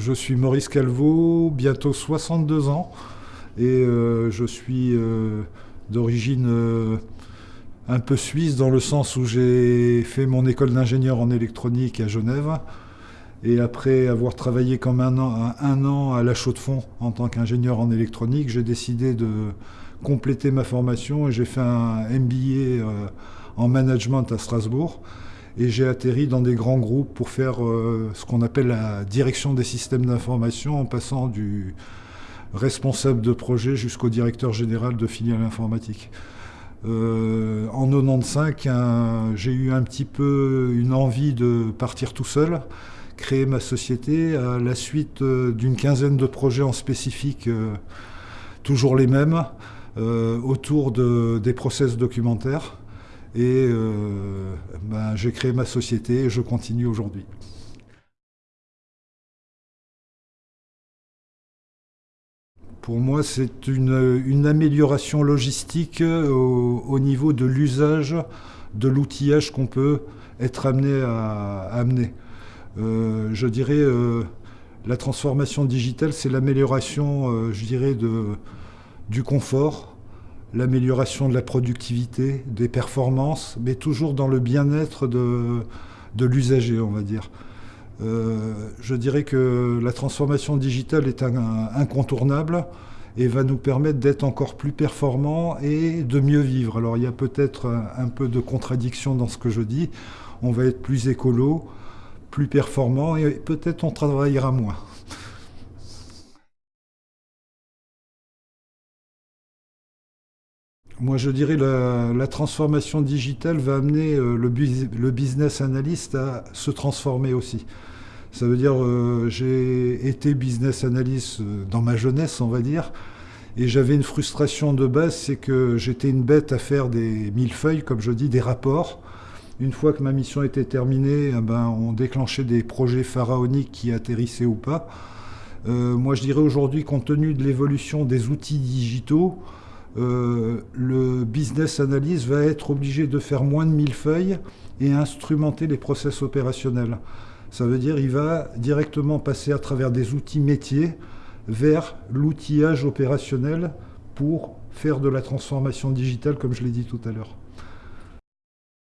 je suis Maurice Calvo, bientôt 62 ans, et euh, je suis euh, d'origine euh, un peu suisse dans le sens où j'ai fait mon école d'ingénieur en électronique à Genève. Et après avoir travaillé comme un an, un an à la Chaux-de-Fonds en tant qu'ingénieur en électronique, j'ai décidé de compléter ma formation et j'ai fait un MBA en management à Strasbourg et j'ai atterri dans des grands groupes pour faire euh, ce qu'on appelle la direction des systèmes d'information en passant du responsable de projet jusqu'au directeur général de filiale informatique. Euh, en 95, j'ai eu un petit peu une envie de partir tout seul, créer ma société à la suite euh, d'une quinzaine de projets en spécifique, toujours les mêmes, autour de, des process documentaires. Et ben, j'ai créé ma société et je continue aujourd'hui. Pour moi, c'est une, amélioration logistique au, niveau de l'usage de l'outillage qu'on peut être amené à, amener. Euh, je dirais, euh, la transformation digitale, c'est l'amélioration, je dirais, du confort, l'amélioration de la productivité, des performances, mais toujours dans le bien-être de, l'usager, on va dire. Euh, je dirais que la transformation digitale est incontournable et va nous permettre d'être encore plus performants et de mieux vivre. Alors il y a peut-être un, peu de contradiction dans ce que je dis. On va être plus écolo, plus performant et peut-être on travaillera moins. Moi, je dirais que la, transformation digitale va amener euh, le, business analyst à se transformer aussi. Ça veut dire, euh, j'ai été business analyst euh, dans ma jeunesse, on va dire, et j'avais une frustration de base, c'est que j'étais une bête à faire des millefeuilles, comme je dis, des rapports. Une fois que ma mission était terminée, eh ben, on déclenchait des projets pharaoniques qui atterrissaient ou pas. moi, je dirais aujourd'hui, compte tenu de l'évolution des outils digitaux, euh, le business analyst va être obligé de faire moins de mille feuilles et instrumenter les process opérationnels. Ça veut dire qu'il va directement passer à travers des outils métiers vers l'outillage opérationnel pour faire de la transformation digitale, comme je l'ai dit tout à l'heure.